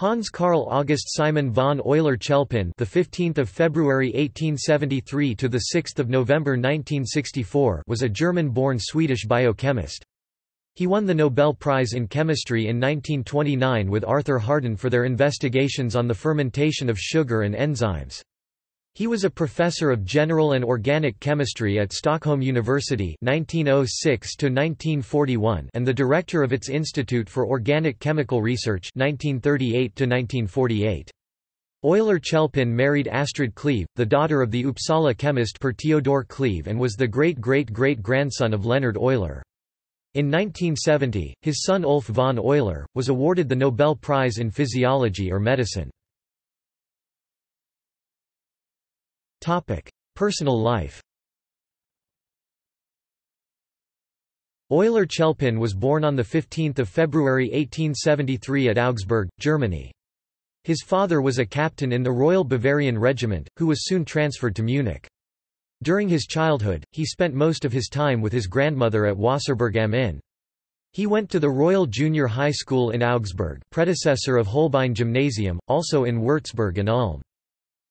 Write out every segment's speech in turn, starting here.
Hans Karl August Simon von Euler-Chelpin, the 15th of February 1873 to the 6th of November 1964, was a German-born Swedish biochemist. He won the Nobel Prize in Chemistry in 1929 with Arthur Harden for their investigations on the fermentation of sugar and enzymes. He was a professor of general and organic chemistry at Stockholm University 1906 and the director of its Institute for Organic Chemical Research 1938 Euler-Chelpin married Astrid Cleve, the daughter of the Uppsala chemist Per Theodor Cleve and was the great-great-great-grandson of Leonhard Euler. In 1970, his son Ulf von Euler, was awarded the Nobel Prize in Physiology or Medicine. Personal life Euler-Chelpin was born on 15 February 1873 at Augsburg, Germany. His father was a captain in the Royal Bavarian Regiment, who was soon transferred to Munich. During his childhood, he spent most of his time with his grandmother at Wasserburg am Inn. He went to the Royal Junior High School in Augsburg predecessor of Holbein Gymnasium, also in Würzburg and Ulm.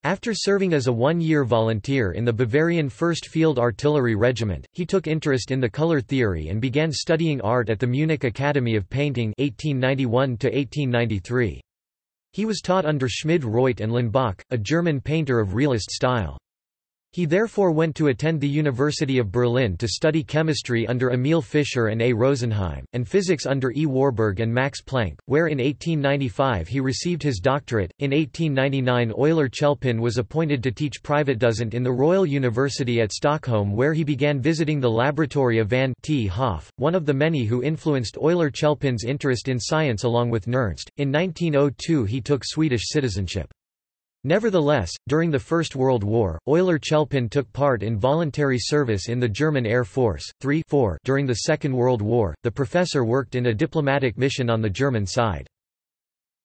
After serving as a one-year volunteer in the Bavarian 1st Field Artillery Regiment, he took interest in the color theory and began studying art at the Munich Academy of Painting 1891 -1893. He was taught under Schmid Reutte and Lenbach, a German painter of realist style. He therefore went to attend the University of Berlin to study chemistry under Emil Fischer and A. Rosenheim, and physics under E. Warburg and Max Planck, where in 1895 he received his doctorate. In 1899 Euler Chelpin was appointed to teach private privatdozent in the Royal University at Stockholm where he began visiting the laboratory of van 't Hoff, one of the many who influenced Euler Chelpin's interest in science along with Nernst. In 1902 he took Swedish citizenship. Nevertheless, during the First World War, Euler-Chelpin took part in voluntary service in the German Air Force. 3 4 During the Second World War, the professor worked in a diplomatic mission on the German side.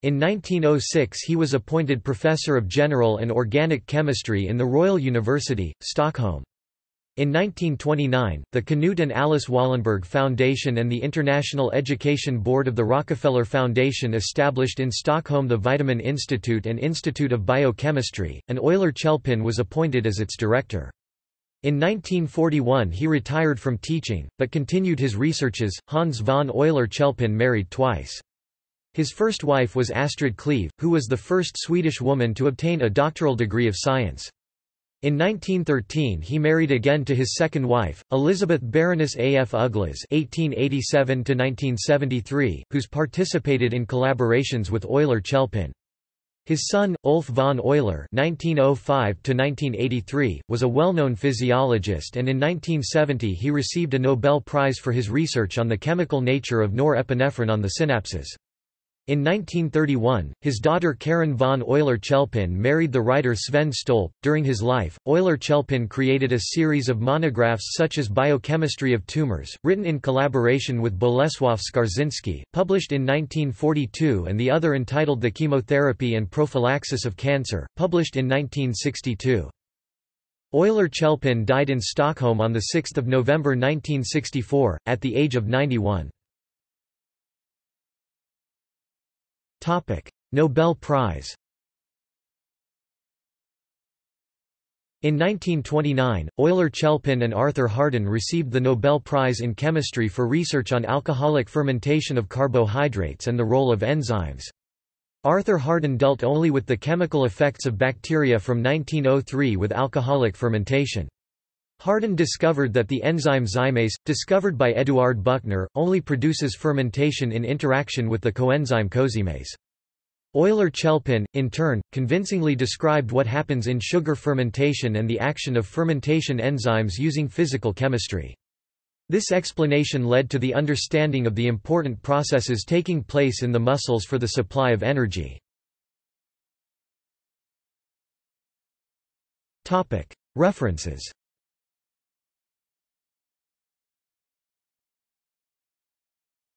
In 1906 he was appointed Professor of General and Organic Chemistry in the Royal University, Stockholm. In 1929, the Knut and Alice Wallenberg Foundation and the International Education Board of the Rockefeller Foundation established in Stockholm the Vitamin Institute and Institute of Biochemistry, and Euler-Chelpin was appointed as its director. In 1941 he retired from teaching, but continued his researches. Hans von Euler-Chelpin married twice. His first wife was Astrid Cleve, who was the first Swedish woman to obtain a doctoral degree of science. In 1913 he married again to his second wife, Elizabeth Baroness A. F. Uglas (1887–1973), whose participated in collaborations with Euler-Chelpin. His son, Ulf von Euler (1905–1983), was a well-known physiologist, and in 1970 he received a Nobel Prize for his research on the chemical nature of norepinephrine on the synapses. In 1931, his daughter Karen von Euler-Chelpin married the writer Sven Stolp. During his life, Euler-Chelpin created a series of monographs such as Biochemistry of Tumors, written in collaboration with Bolesław Skarżynski, published in 1942 and the other entitled The Chemotherapy and Prophylaxis of Cancer, published in 1962. Euler-Chelpin died in Stockholm on 6 November 1964, at the age of 91. Nobel Prize In 1929, Euler-Chelpin and Arthur Harden received the Nobel Prize in Chemistry for research on alcoholic fermentation of carbohydrates and the role of enzymes. Arthur Harden dealt only with the chemical effects of bacteria from 1903 with alcoholic fermentation. Harden discovered that the enzyme zymase, discovered by Eduard Buchner, only produces fermentation in interaction with the coenzyme cozymase. Euler-Chelpin, in turn, convincingly described what happens in sugar fermentation and the action of fermentation enzymes using physical chemistry. This explanation led to the understanding of the important processes taking place in the muscles for the supply of energy. References